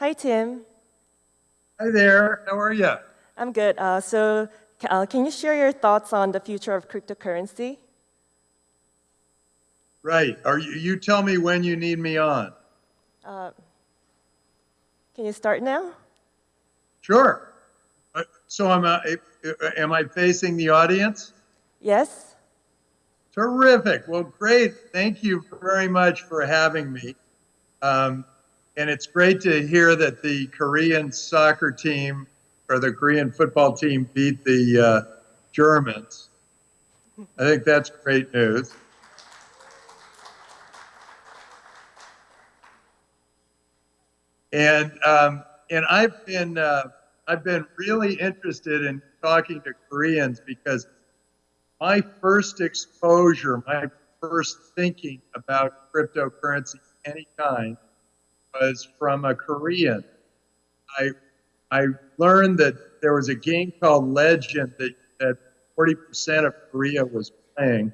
Hi, Tim. Hi there. How are you? I'm good. Uh, so, uh, can you share your thoughts on the future of cryptocurrency? Right. Are you, you tell me when you need me on. Uh, can you start now? Sure. Uh, so am I, am I facing the audience? Yes. Terrific. Well, great. Thank you very much for having me. Um, and it's great to hear that the Korean soccer team or the Korean football team beat the uh, Germans. I think that's great news. And um, and I've been uh, I've been really interested in talking to Koreans because my first exposure, my first thinking about cryptocurrency any kind was from a Korean. I I learned that there was a game called Legend that that 40% of Korea was playing,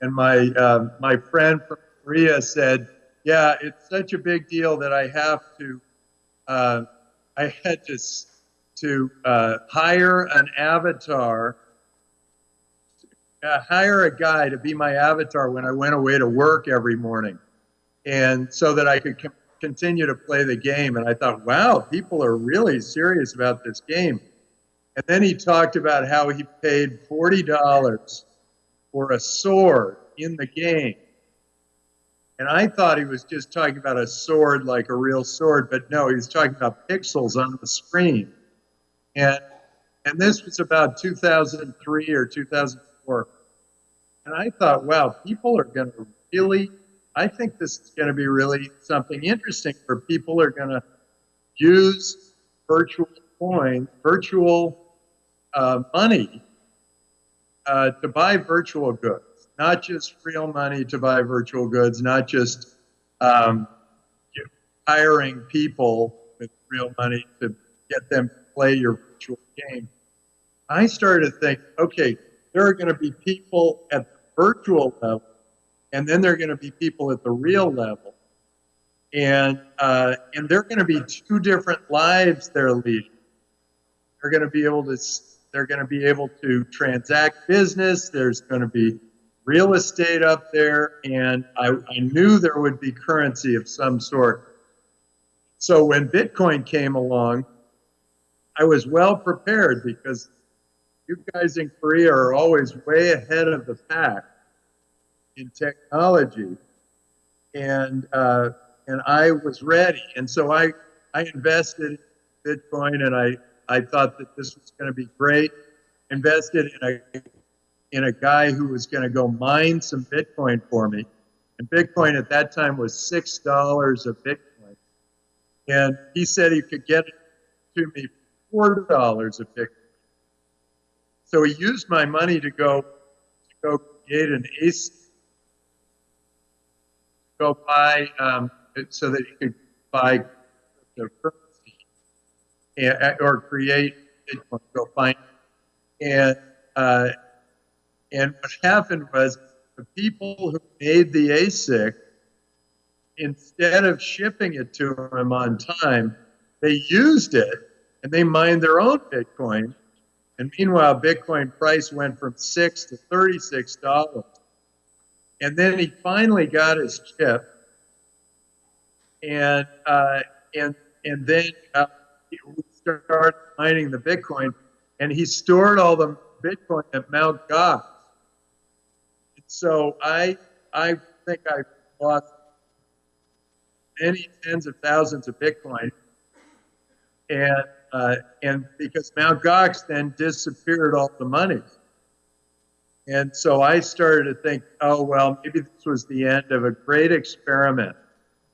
and my uh, my friend from Korea said, "Yeah, it's such a big deal that I have to." Uh, I had to to uh, hire an avatar, uh, hire a guy to be my avatar when I went away to work every morning and so that I could continue to play the game. And I thought, wow, people are really serious about this game. And then he talked about how he paid $40 for a sword in the game. And I thought he was just talking about a sword like a real sword, but no, he was talking about pixels on the screen. And and this was about 2003 or 2004. And I thought, wow, people are going to really I think this is going to be really something interesting where people are going to use virtual coins, virtual uh, money uh, to buy virtual goods, not just real money to buy virtual goods, not just um, hiring people with real money to get them to play your virtual game. I started to think, okay, there are going to be people at the virtual level and then there are going to be people at the real level, and uh, and they're going to be two different lives they're leading. They're going to be able to they're going to be able to transact business. There's going to be real estate up there, and I, I knew there would be currency of some sort. So when Bitcoin came along, I was well prepared because you guys in Korea are always way ahead of the pack in technology, and uh, and I was ready, and so I I invested in Bitcoin, and I I thought that this was going to be great. Invested in a in a guy who was going to go mine some Bitcoin for me, and Bitcoin at that time was six dollars a Bitcoin, and he said he could get it to me four dollars a Bitcoin. So he used my money to go to go create an ASIC go buy um, so that you could buy and, or create Bitcoin, go find and uh, and what happened was the people who made the ASIC, instead of shipping it to them on time, they used it and they mined their own Bitcoin. And meanwhile, Bitcoin price went from six to thirty-six dollars. And then he finally got his chip, and uh, and and then uh, we started mining the Bitcoin, and he stored all the Bitcoin at Mount Gox. So I I think I lost many tens of thousands of Bitcoin, and uh, and because Mount Gox then disappeared all the money. And so I started to think, oh, well, maybe this was the end of a great experiment.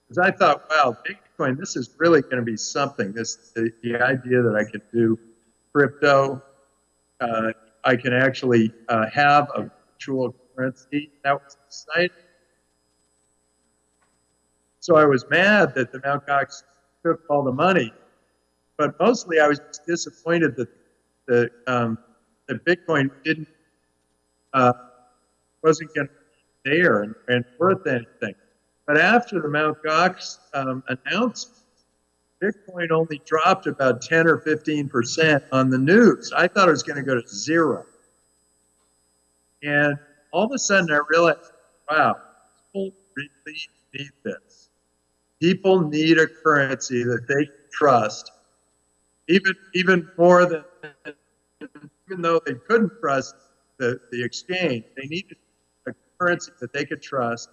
Because I thought, wow, Bitcoin, this is really going to be something. This the, the idea that I could do crypto, uh, I can actually uh, have a virtual currency. That was exciting. So I was mad that the Mt. Gox took all the money, but mostly I was disappointed that the um, that Bitcoin didn't uh, wasn't going to be there and, and, worth anything. But after the Mt. Gox um, announcement, Bitcoin only dropped about 10 or 15% on the news. I thought it was going to go to zero. And all of a sudden I realized, wow, people really need this. People need a currency that they trust, even, even more than, even though they couldn't trust the, the exchange, they needed a currency that they could trust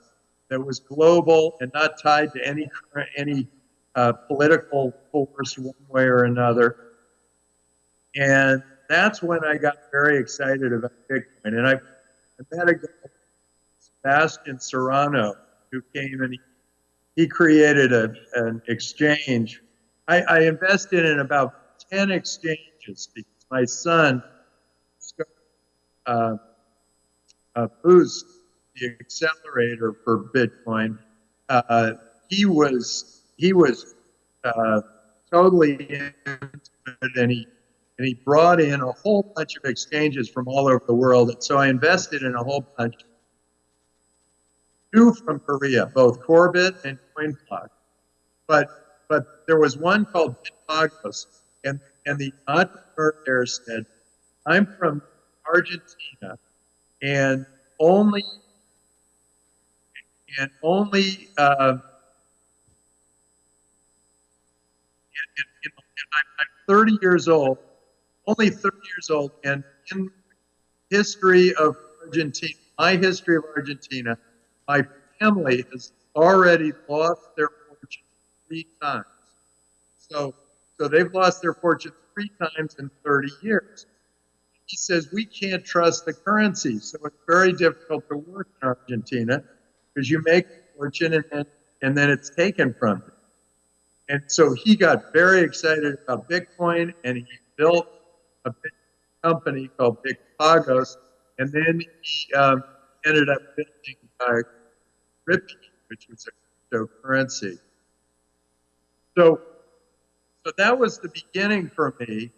that was global and not tied to any, any uh, political force one way or another. And that's when I got very excited about Bitcoin. And I, I met a guy, Sebastian Serrano, who came and he, he created a, an exchange. I, I invested in about 10 exchanges because my son uh, uh, Boost, the accelerator for Bitcoin, uh, he was he was uh, totally into it, and he and he brought in a whole bunch of exchanges from all over the world. And so I invested in a whole bunch. Two from Korea, both Korbit and CoinPlug. But but there was one called Bitpagos, and and the entrepreneur there said, "I'm from Argentina, and only and only uh, and, and, and I'm, I'm 30 years old, only 30 years old, and in history of Argentina, my history of Argentina, my family has already lost their fortune three times. So, so they've lost their fortune three times in 30 years he says we can't trust the currency. So it's very difficult to work in Argentina because you make a fortune and then, and then it's taken from you. And so he got very excited about Bitcoin and he built a big company called Bitpagos. And then he um, ended up building uh, Ripio, which was a cryptocurrency. So, so that was the beginning for me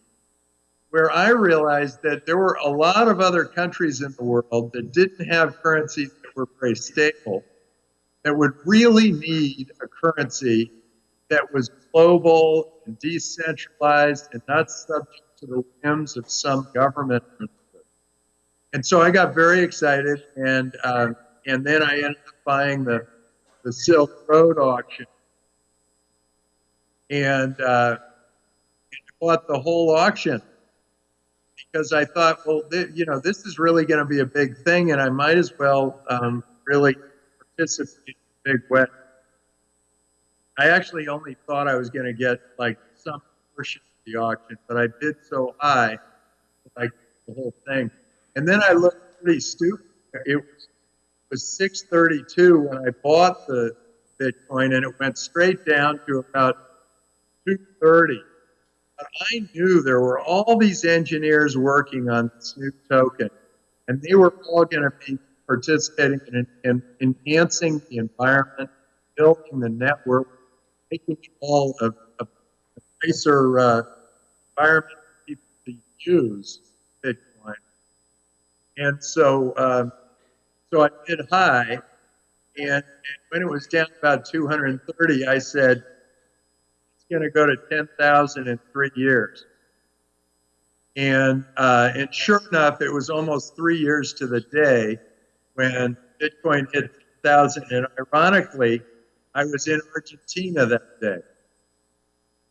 where I realized that there were a lot of other countries in the world that didn't have currencies that were very stable, that would really need a currency that was global and decentralized and not subject to the whims of some government. And so I got very excited, and uh, and then I ended up buying the the Silk Road auction, and, uh, and bought the whole auction because I thought, well, you know, this is really going to be a big thing, and I might as well um, really participate in a big way. I actually only thought I was going to get like some portion of the auction, but I bid so high, like the whole thing. And then I looked pretty stupid. It was, it was 632 when I bought the Bitcoin, and it went straight down to about 230 but I knew there were all these engineers working on this new token, and they were all going to be participating in, in, enhancing the environment, building the network, making it all a, a, nicer uh, environment for people to use Bitcoin. And so, um, so I did high, and, and when it was down about 230, I said, going to go to 10,000 in three years. And, uh, and sure enough, it was almost three years to the day when Bitcoin hit 10,000. And ironically, I was in Argentina that day.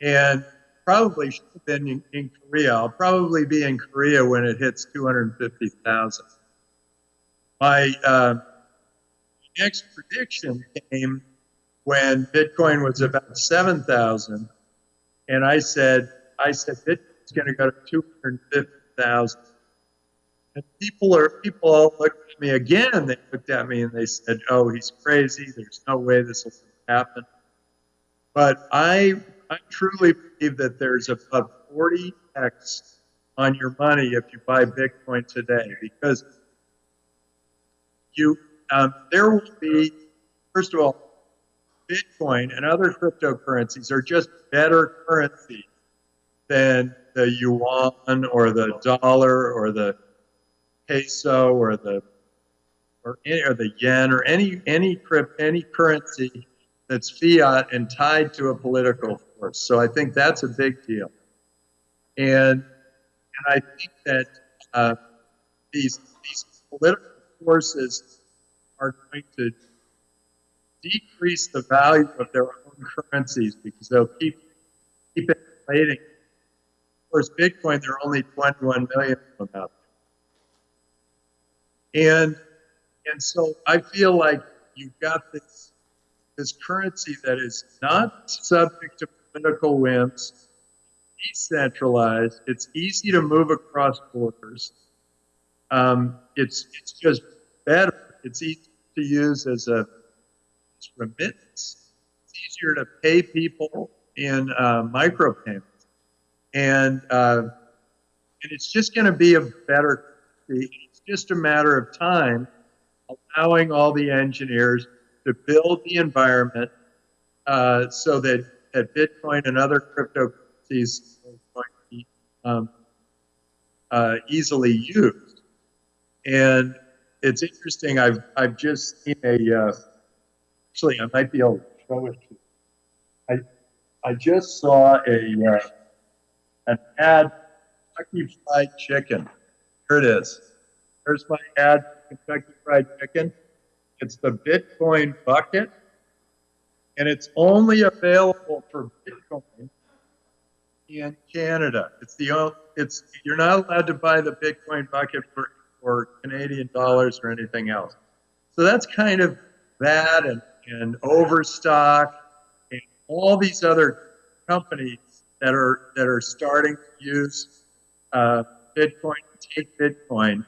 And probably should have been in, in Korea. I'll probably be in Korea when it hits 250,000. My uh, next prediction came when Bitcoin was about 7,000. And I said, I said, Bitcoin's going to go to 250,000. And people are, people all looked at me again. They looked at me and they said, oh, he's crazy. There's no way this will happen. But I, I truly believe that there's about 40x on your money if you buy Bitcoin today because you, um, there will be, first of all, Bitcoin and other cryptocurrencies are just better currencies than the yuan or the dollar or the peso or the or, any, or the yen or any any crypt any currency that's fiat and tied to a political force. So I think that's a big deal. And, and I think that uh, these, these political forces are going to decrease the value of their own currencies because they'll keep, keep inflating. Of course, Bitcoin, there are only 21 million of them out there. And, and so I feel like you've got this, this currency that is not subject to political whims, decentralized, it's easy to move across borders. Um, it's, it's just better. It's easy to use as a as remittance. It's easier to pay people in uh, micropayments. And, uh, and it's just going to be a better, it's just a matter of time allowing all the engineers to build the environment uh, so that, that Bitcoin and other cryptocurrencies to be um, uh, easily used. And it's interesting. I've I've just seen a. Uh, actually, I might be able to show it. To you. I I just saw a uh, an ad. Kentucky Fried Chicken. Here it is. There's my ad. Kentucky Fried Chicken. It's the Bitcoin bucket, and it's only available for Bitcoin in Canada. It's the only, it's you're not allowed to buy the Bitcoin bucket for or Canadian dollars or anything else. So that's kind of that and, and Overstock and all these other companies that are that are starting to use uh, Bitcoin, take Bitcoin,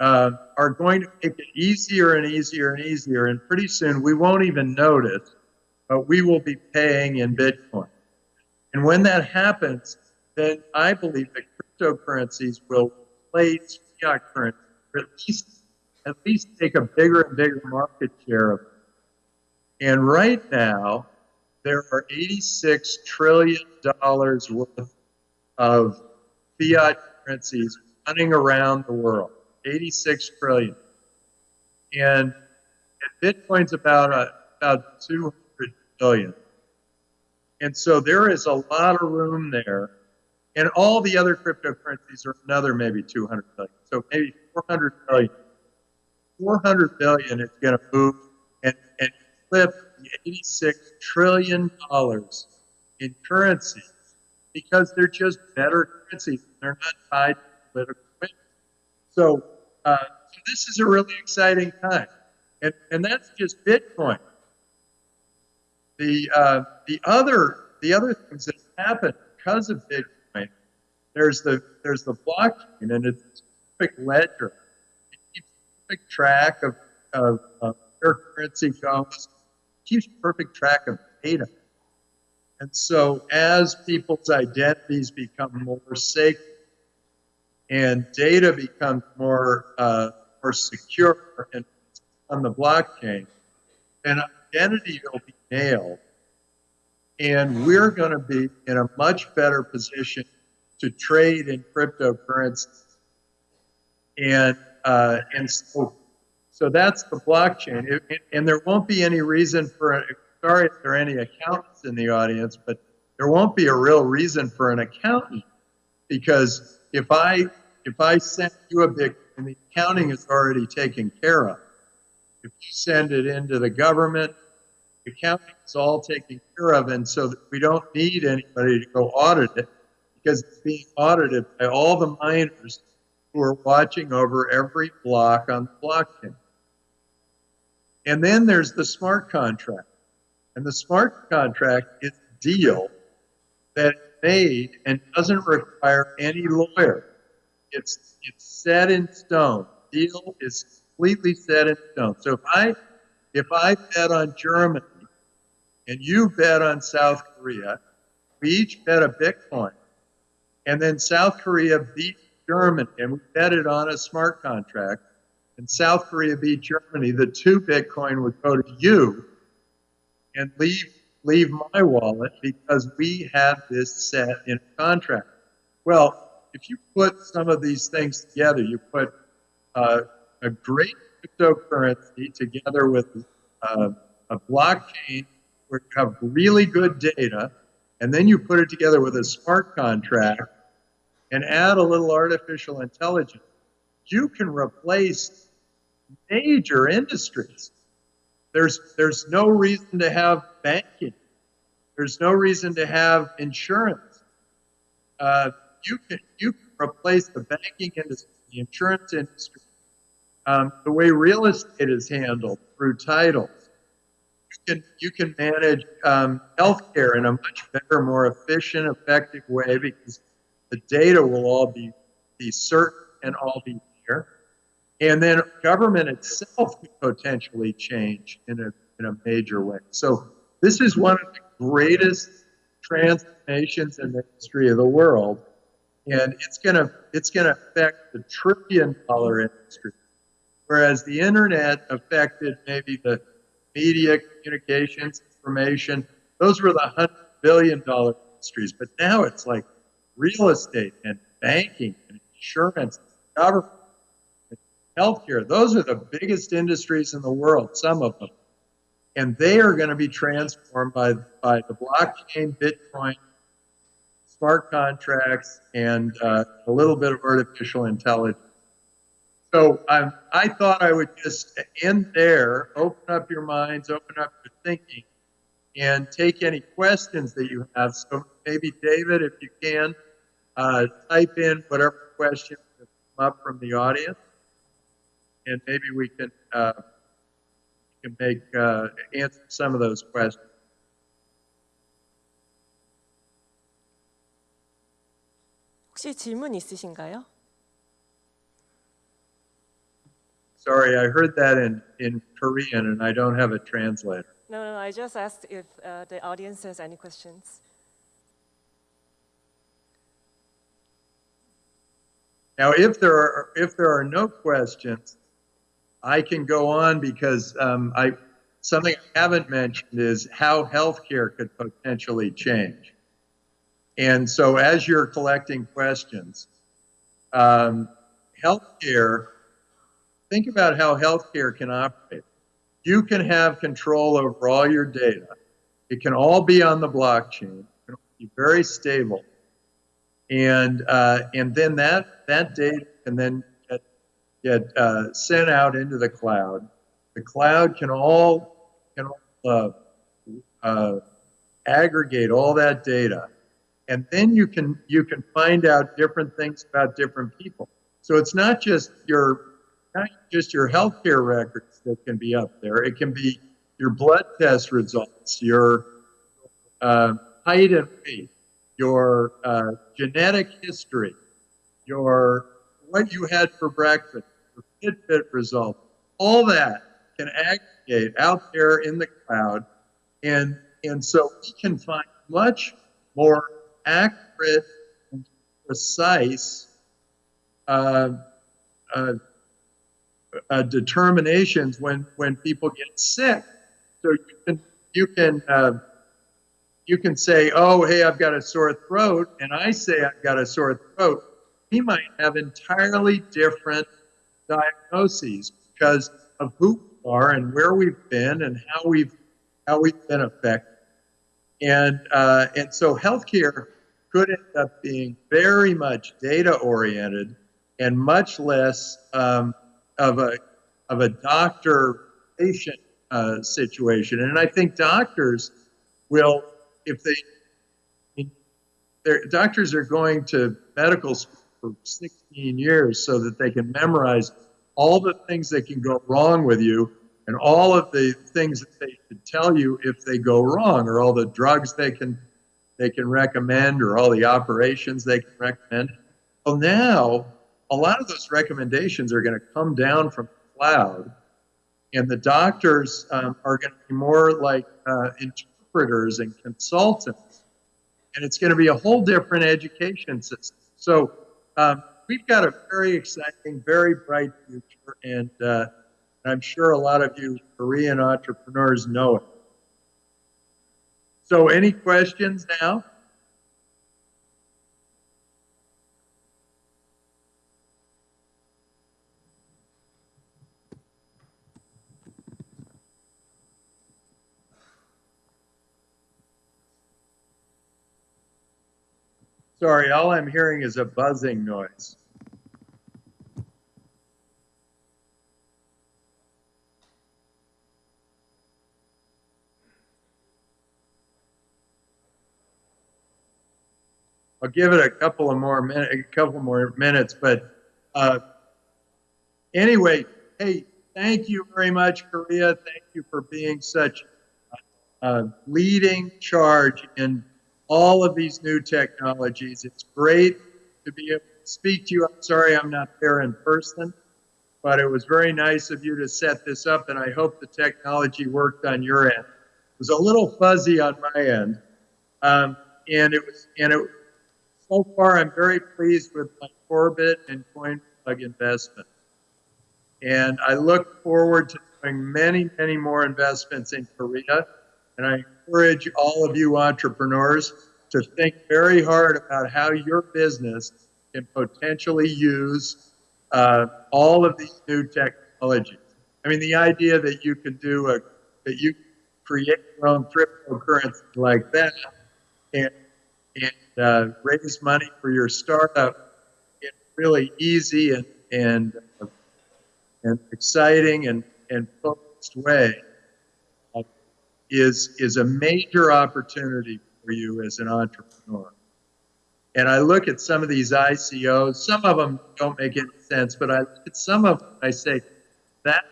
uh, are going to make it easier and easier and easier. And pretty soon we won't even notice, but we will be paying in Bitcoin. And when that happens, then I believe that cryptocurrencies will replace fiat currency, or at least at least take a bigger and bigger market share of it. And right now, there are 86 trillion dollars worth of fiat currencies running around the world. 86 trillion. And, and Bitcoin's about a, about 200 billion. And so there is a lot of room there and all the other cryptocurrencies are another maybe 200 billion. So maybe 400 billion. 400 billion is going to move and, and flip 86 trillion dollars in currency because they're just better currencies. They're not tied to political win. So, uh, so this is a really exciting time. And, and that's just Bitcoin. The, uh, the, other, the other things that happen because of Bitcoin there's the there's the blockchain, and it's a perfect ledger. It keeps track of, of, of where currency goes. Keeps perfect track of data. And so, as people's identities become more sacred and data becomes more uh, more secure and on the blockchain, then identity will be nailed, and we're going to be in a much better position to trade in cryptocurrency. And, uh, and so, so that's the blockchain. It, it, and there won't be any reason for, sorry if there are any accountants in the audience, but there won't be a real reason for an accountant because if I, if I send you a Bitcoin, the accounting is already taken care of. If you send it into the government, the accounting is all taken care of, and so we don't need anybody to go audit it because it's being audited by all the miners who are watching over every block on the blockchain. And then there's the smart contract. And the smart contract is a deal that is made and doesn't require any lawyer. It's, it's set in stone. The deal is completely set in stone. So if I, if I bet on Germany and you bet on South Korea, we each bet a Bitcoin. And then South Korea beat Germany, and we bet it on a smart contract. And South Korea beat Germany. The two Bitcoin would go to you and leave leave my wallet because we had this set in contract. Well, if you put some of these things together, you put uh, a great cryptocurrency together with uh, a blockchain where you have really good data, and then you put it together with a smart contract and add a little artificial intelligence, you can replace major industries. There's, there's no reason to have banking. There's no reason to have insurance. Uh, you can you can replace the banking industry, the insurance industry, um, the way real estate is handled through titles. You can you can manage um, healthcare in a much better, more efficient, effective way because the data will all be be certain and all be there. And then government itself could potentially change in a in a major way. So this is one of the greatest transformations in the history of the world, and it's gonna it's gonna affect the trillion dollar industry, whereas the internet affected maybe the media, communications, information. Those were the hundred billion dollar industries, but now it's like real estate and banking and insurance, government, healthcare. Those are the biggest industries in the world. Some of them and they are going to be transformed by, by the blockchain, Bitcoin, smart contracts, and uh, a little bit of artificial intelligence. So I thought I would just end there, open up your minds, open up your thinking, and take any questions that you have. So maybe David, if you can, uh, type in whatever questions that come up from the audience, and maybe we can uh, can make uh, answer some of those questions. 혹시 질문 있으신가요? Sorry, I heard that in, in Korean and I don't have a translator. No, no, I just asked if uh, the audience has any questions. Now, if there are if there are no questions, I can go on because um, I something I haven't mentioned is how healthcare could potentially change. And so, as you're collecting questions, um, healthcare. Think about how healthcare can operate. You can have control over all your data. It can all be on the blockchain. It can be very stable, and uh, and then that that data can then get uh, sent out into the cloud. The cloud can all can all, uh, uh, aggregate all that data, and then you can you can find out different things about different people. So it's not just your not just your healthcare records that can be up there. It can be your blood test results, your uh, height and weight, your uh, genetic history, your what you had for breakfast, your Fitbit results, all that can aggregate out there in the cloud, and and so we can find much more accurate and precise uh, uh, uh, determinations when when people get sick. So you can you can uh, you can say, oh, hey, I've got a sore throat, and I say I've got a sore throat. He might have entirely different diagnoses because of who we are and where we've been and how we've how we've been affected. And uh, and so healthcare could end up being very much data oriented and much less um, of a of a doctor patient uh, situation. And I think doctors will, if they, their doctors are going to medical school for 16 years so that they can memorize all the things that can go wrong with you and all of the things that they should tell you if they go wrong or all the drugs they can they can recommend or all the operations they can recommend. Well now a lot of those recommendations are going to come down from the cloud and the doctors um, are going to be more like uh, interpreters and consultants. And it's going to be a whole different education system. So um, we've got a very exciting, very bright future, and uh, I'm sure a lot of you Korean entrepreneurs know it. So, any questions now? Sorry, all I'm hearing is a buzzing noise. I'll give it a couple of more minutes, a couple more minutes, but uh, anyway, hey, thank you very much, Korea. Thank you for being such a leading charge in all of these new technologies. It's great to be able to speak to you. I'm sorry I'm not there in person, but it was very nice of you to set this up, and I hope the technology worked on your end. It was a little fuzzy on my end, um, and it was, and it so far, I'm very pleased with my Korbit and CoinPlug investment. And I look forward to doing many, many more investments in Korea. And I encourage all of you entrepreneurs to think very hard about how your business can potentially use uh, all of these new technologies. I mean, the idea that you can do a, that you create your own cryptocurrency like that and and uh, raise money for your startup in really easy and and uh, and exciting and and focused way is is a major opportunity for you as an entrepreneur. And I look at some of these ICOs. Some of them don't make any sense, but I look at some of them. I say that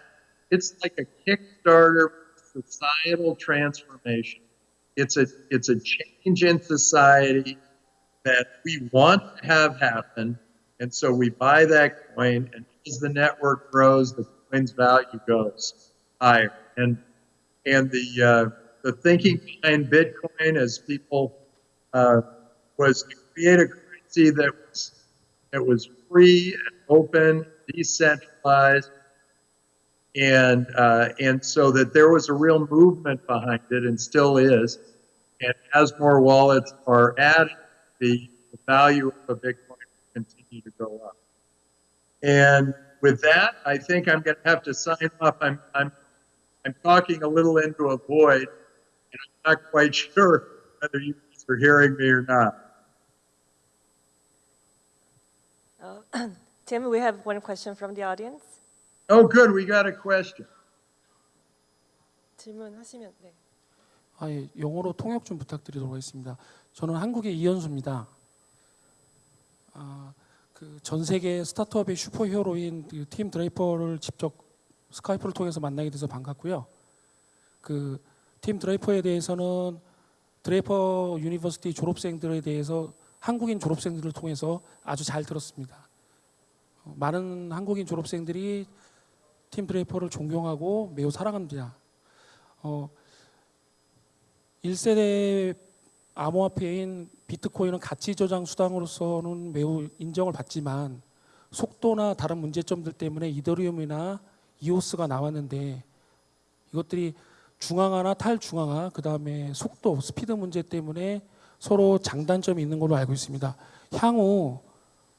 it's like a Kickstarter societal transformation. It's a it's a change in society that we want to have happen, and so we buy that coin, and as the network grows, the coin's value goes higher. And and the uh, the thinking behind Bitcoin, as people uh, was to create a currency that was that was free and open, decentralized, and uh, and so that there was a real movement behind it, and still is. And as more wallets are added, the, the value of a Bitcoin will continue to go up. And with that, I think I'm going to have to sign off. I'm I'm I'm talking a little into a void, and I'm not quite sure whether you guys are hearing me or not. Uh, Tim, we have one question from the audience. Oh, good, we got a question. 질문하시면 네. 아, 예, 영어로 통역 좀 부탁드리도록 하겠습니다. 저는 한국의 이현수입니다. 아, 그 전 세계 스타트업의 슈퍼히어로인 그 팀 드레이퍼를 직접 스카이프를 통해서 만나게 돼서 반갑고요. 그 팀 드레이퍼에 대해서는 드레이퍼 유니버시티 졸업생들에 대해서 한국인 졸업생들을 통해서 아주 잘 들었습니다. 어, 많은 한국인 졸업생들이 팀 드레이퍼를 존경하고 매우 사랑합니다. 어, 1세대 암호화폐인 비트코인은 가치 저장 수단으로서는 매우 인정을 받지만 속도나 다른 문제점들 때문에 이더리움이나 이오스가 나왔는데 이것들이 중앙화나 탈중앙화 그 다음에 속도 스피드 문제 때문에 서로 장단점이 있는 걸로 알고 있습니다. 향후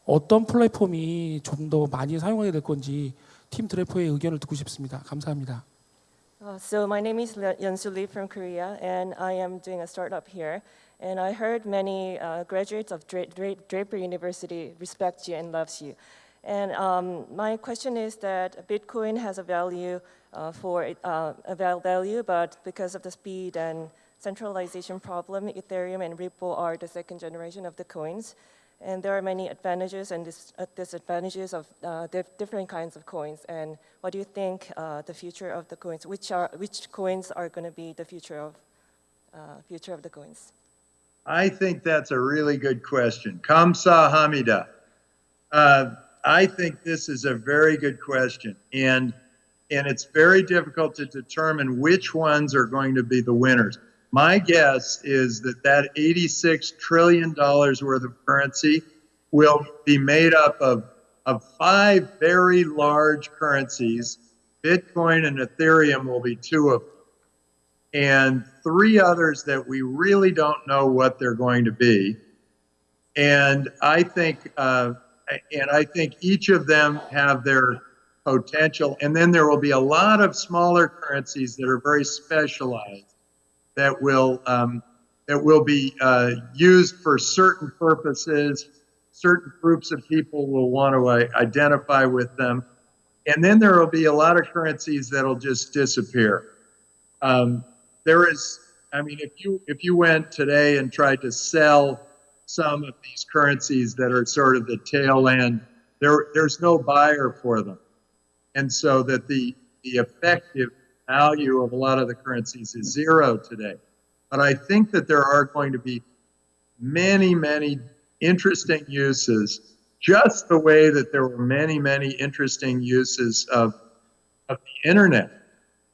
어떤 플랫폼이 좀 더 많이 사용하게 될 건지 팀 드래퍼의 의견을 듣고 싶습니다. 감사합니다. Uh, so my name is Yeonsu Lee from Korea, and I am doing a startup here. And I heard many uh, graduates of Dra- Dra- Draper University respect you and loves you. And um, my question is that Bitcoin has a value uh, for uh, a value, but because of the speed and centralization problem, Ethereum and Ripple are the second generation of the coins. And there are many advantages and dis- uh, disadvantages of uh, dif- different kinds of coins. And what do you think uh, the future of the coins? Which are which coins are going to be the future of uh, future of the coins? I think that's a really good question. Kamsa Hamida. I think this is a very good question. And, and it's very difficult to determine which ones are going to be the winners. My guess is that that $86 trillion worth of currency will be made up of, of five very large currencies. Bitcoin and Ethereum will be two of them and three others that we really don't know what they're going to be. And I think, uh, and I think each of them have their potential. And then there will be a lot of smaller currencies that are very specialized that will um, that will be uh, used for certain purposes. Certain groups of people will want to uh, identify with them. And then there will be a lot of currencies that'll just disappear. Um, there is, I mean, if you if you went today and tried to sell some of these currencies that are sort of the tail end, there there's no buyer for them, and so that the the effective value of a lot of the currencies is zero today. But I think that there are going to be many many interesting uses, just the way that there were many many interesting uses of of the internet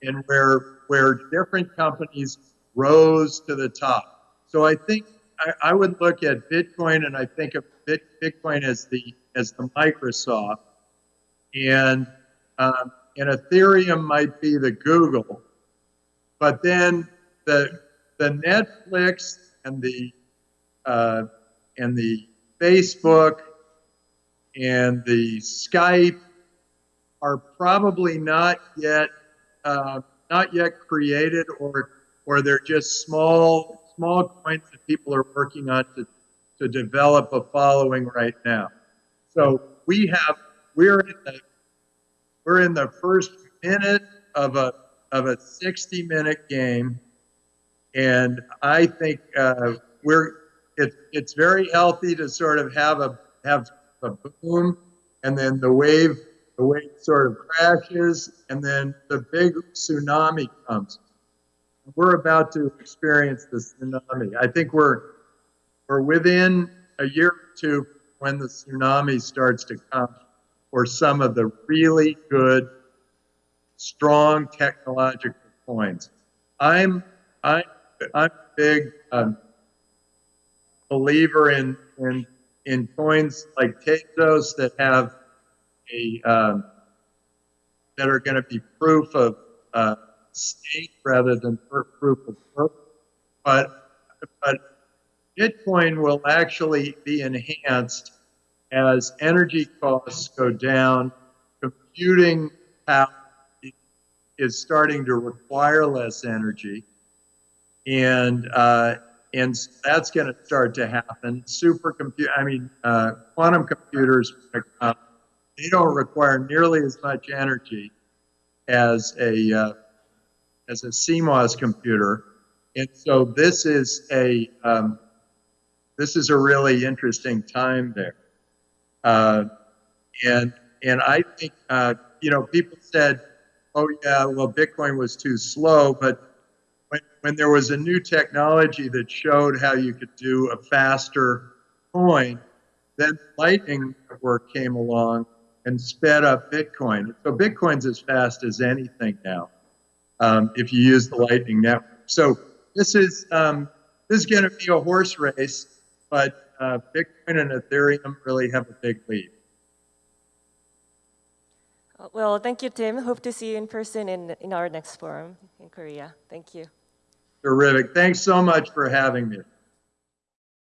and where where different companies rose to the top. So I think I, I would look at Bitcoin and I think of Bitcoin as the as the Microsoft, and um, and Ethereum might be the Google, but then the the Netflix and the uh, and the Facebook and the Skype are probably not yet uh, not yet created or or they're just small small coins that people are working on to to develop a following right now. So we have we're in the we're in the first minute of a of a 60 minute game, and I think uh, we're it's it's very healthy to sort of have a have a boom, and then the wave the wave sort of crashes, and then the big tsunami comes. We're about to experience the tsunami. I think we're we're within a year or two when the tsunami starts to come for some of the really good, strong technological coins. I'm I'm I'm a big um, believer in in in coins like Tezos that have a um, that are going to be proof of uh, stake rather than proof of work. But but Bitcoin will actually be enhanced as energy costs go down. Computing power is starting to require less energy, and uh, and that's going to start to happen. Supercomputer, I mean, uh, quantum computers uh, they don't require nearly as much energy as a uh, as a CMOS computer, and so this is a um, this is a really interesting time there, uh, and and I think uh, you know people said, oh yeah, well Bitcoin was too slow, but when when there was a new technology that showed how you could do a faster coin, then Lightning Network came along and sped up Bitcoin. So Bitcoin's as fast as anything now um, if you use the Lightning Network. So this is um, this is going to be a horse race, but uh, Bitcoin and Ethereum really have a big lead. Uh, Well, thank you, Tim. Hope to see you in person in, in our next forum in Korea. Thank you. Terrific. Thanks so much for having me.